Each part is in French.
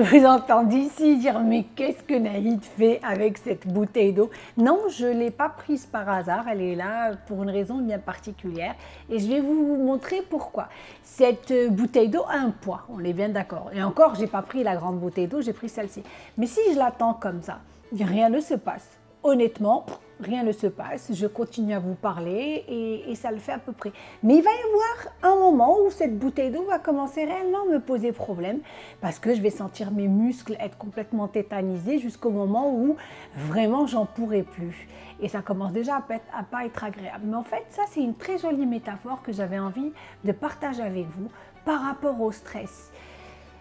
vous entends d'ici dire mais qu'est-ce que Naïd fait avec cette bouteille d'eau? Non, je ne l'ai pas prise par hasard, elle est là pour une raison bien particulière et je vais vous montrer pourquoi. Cette bouteille d'eau a un poids, on est bien d'accord. Et encore, je n'ai pas pris la grande bouteille d'eau, j'ai pris celle-ci. Mais si je l'attends comme ça, rien ne se passe. Honnêtement, rien ne se passe, je continue à vous parler et, ça le fait à peu près. Mais il va y avoir un moment où cette bouteille d'eau va commencer réellement à me poser problème parce que je vais sentir mes muscles être complètement tétanisés jusqu'au moment où vraiment j'en pourrai plus. Et ça commence déjà à, à pas être agréable. Mais en fait, ça c'est une très jolie métaphore que j'avais envie de partager avec vous par rapport au stress.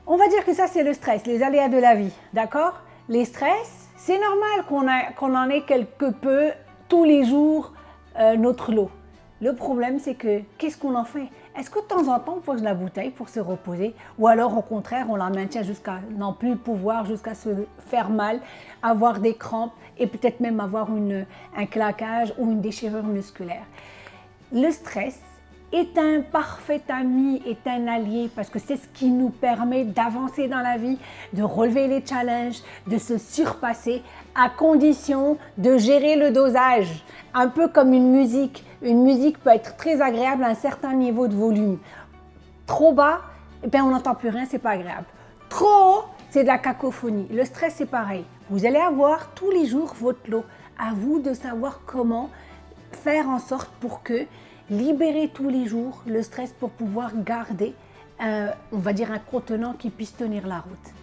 On va dire que ça c'est le stress, les aléas de la vie, d'accord? Les stress, c'est normal qu'on en ait quelque peu tous les jours euh, notre lot. Le problème, c'est que qu'est-ce qu'on en fait? Est-ce que de temps en temps, on pose la bouteille pour se reposer? Ou alors, au contraire, on la maintient jusqu'à n'en plus pouvoir, jusqu'à se faire mal, avoir des crampes et peut-être même avoir un claquage ou une déchirure musculaire. Le stress, est un parfait ami, est un allié parce que c'est ce qui nous permet d'avancer dans la vie, de relever les challenges, de se surpasser à condition de gérer le dosage. Un peu comme une musique. Une musique peut être très agréable à un certain niveau de volume. Trop bas, eh bien on n'entend plus rien, c'est pas agréable. Trop haut, c'est de la cacophonie. Le stress, c'est pareil. Vous allez avoir tous les jours votre lot. À vous de savoir comment faire en sorte pour que libérer tous les jours le stress pour pouvoir garder, on va dire, un contenant qui puisse tenir la route.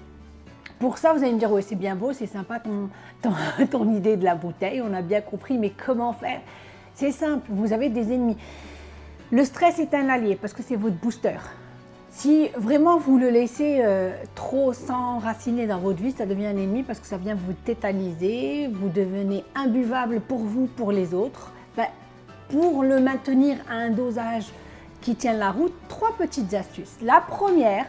Pour ça, vous allez me dire, oui, c'est bien beau, c'est sympa ton, ton, idée de la bouteille, on a bien compris, mais comment faire? C'est simple, vous avez des ennemis. Le stress est un allié parce que c'est votre booster. Si vraiment vous le laissez euh, trop s'enraciner dans votre vie, ça devient un ennemi parce que ça vient vous tétaniser, vous devenez imbuvable pour vous, pour les autres. Ben, pour le maintenir à un dosage qui tient la route, trois petites astuces. La première,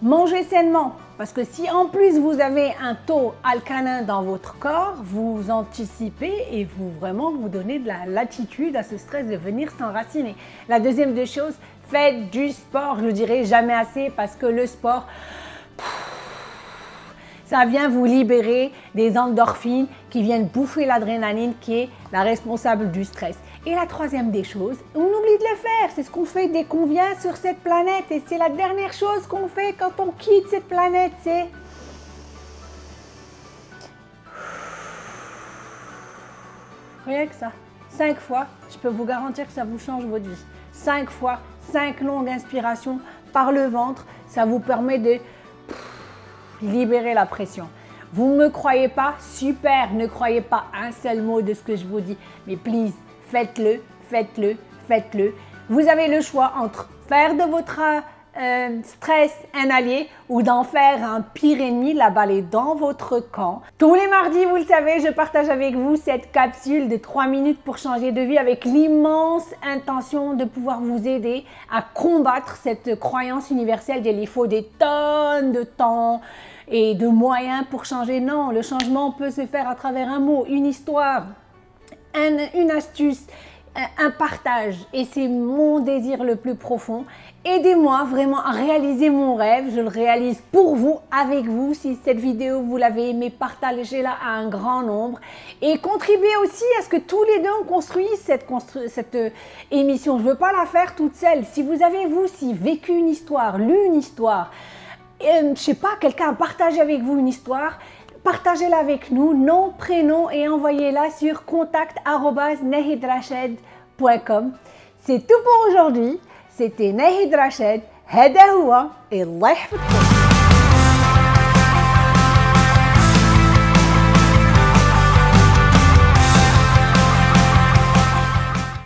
mangez sainement. Parce que si en plus vous avez un taux alcalin dans votre corps, vous anticipez et vous vraiment vous donnez de la latitude à ce stress de venir s'enraciner. La deuxième des choses, faites du sport. Je ne dirai jamais assez parce que le sport, ça vient vous libérer des endorphines qui viennent bouffer l'adrénaline qui est la responsable du stress. Et la troisième des choses, on oublie de le faire, c'est ce qu'on fait dès qu'on vient sur cette planète et c'est la dernière chose qu'on fait quand on quitte cette planète, c'est... Rien que ça. Cinq fois, je peux vous garantir que ça vous change votre vie. Cinq fois, cinq longues inspirations par le ventre, ça vous permet de libérer la pression. Vous ne me croyez pas? Super, ne croyez pas un seul mot de ce que je vous dis. Mais please, faites-le, faites-le, faites-le. Vous avez le choix entre faire de votre euh, stress un allié ou d'en faire un pire ennemi, la balle est dans votre camp. Tous les mardis, vous le savez, je partage avec vous cette capsule de 3 minutes pour changer de vie avec l'immense intention de pouvoir vous aider à combattre cette croyance universelle qu'il faut des tonnes de temps et de moyens pour changer. Non, le changement peut se faire à travers un mot, une histoire, une astuce, un partage et c'est mon désir le plus profond. Aidez-moi vraiment à réaliser mon rêve, je le réalise pour vous, avec vous. Si cette vidéo vous l'avez aimée, partagez-la à un grand nombre et contribuez aussi à ce que tous les deux on construise cette, euh, émission. Je ne veux pas la faire toute seule. Si vous avez vous aussi vécu une histoire, lu une histoire, euh, je sais pas, quelqu'un a partagé avec vous une histoire, partagez-la avec nous, nom, prénom et envoyez-la sur contact.nehidrashed.com. C'est tout pour aujourd'hui. C'était Nahid Rached, Hedahoua et Allah